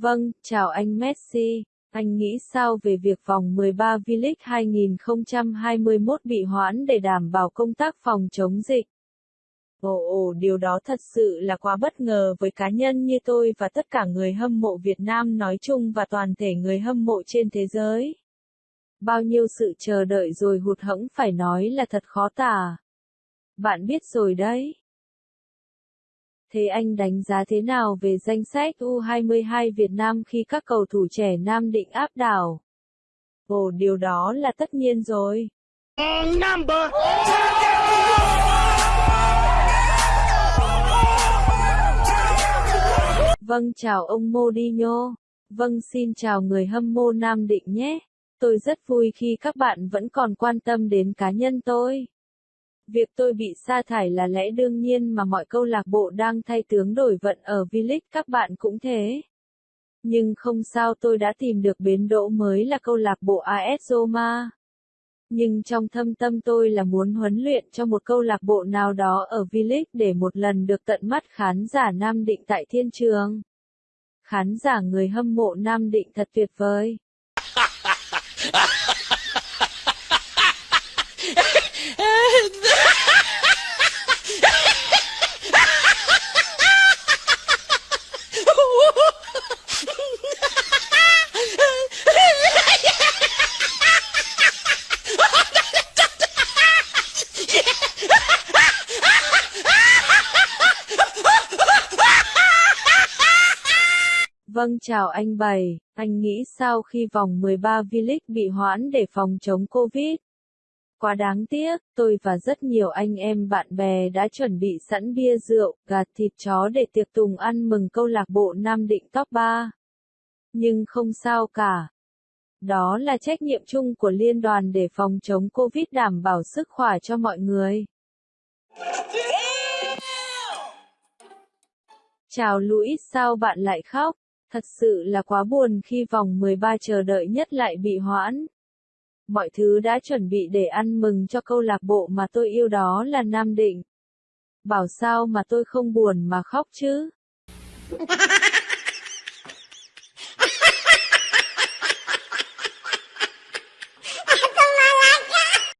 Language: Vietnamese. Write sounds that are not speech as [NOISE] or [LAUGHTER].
Vâng, chào anh Messi. Anh nghĩ sao về việc vòng 13 V-League 2021 bị hoãn để đảm bảo công tác phòng chống dịch? Ồ ồ, điều đó thật sự là quá bất ngờ với cá nhân như tôi và tất cả người hâm mộ Việt Nam nói chung và toàn thể người hâm mộ trên thế giới. Bao nhiêu sự chờ đợi rồi hụt hẫng phải nói là thật khó tả. Bạn biết rồi đấy. Thế anh đánh giá thế nào về danh sách U22 Việt Nam khi các cầu thủ trẻ Nam định áp đảo? Ồ, điều đó là tất nhiên rồi. Number Vâng chào ông Modinho. Vâng xin chào người hâm mộ Nam Định nhé. Tôi rất vui khi các bạn vẫn còn quan tâm đến cá nhân tôi. Việc tôi bị sa thải là lẽ đương nhiên mà mọi câu lạc bộ đang thay tướng đổi vận ở V-League, các bạn cũng thế. Nhưng không sao, tôi đã tìm được bến đỗ mới là câu lạc bộ AS Roma. Nhưng trong thâm tâm tôi là muốn huấn luyện cho một câu lạc bộ nào đó ở V-League để một lần được tận mắt khán giả Nam Định tại thiên trường. Khán giả người hâm mộ Nam Định thật tuyệt vời. [LAUGHS] Vâng chào anh Bảy, anh nghĩ sao khi vòng 13 V-League bị hoãn để phòng chống Covid? Quá đáng tiếc, tôi và rất nhiều anh em bạn bè đã chuẩn bị sẵn bia rượu, gà thịt chó để tiệc tùng ăn mừng câu lạc bộ Nam Định top 3. Nhưng không sao cả. Đó là trách nhiệm chung của liên đoàn để phòng chống Covid đảm bảo sức khỏe cho mọi người. Chào Louis, sao bạn lại khóc? Thật sự là quá buồn khi vòng 13 chờ đợi nhất lại bị hoãn. Mọi thứ đã chuẩn bị để ăn mừng cho câu lạc bộ mà tôi yêu đó là Nam Định. Bảo sao mà tôi không buồn mà khóc chứ? [LAUGHS]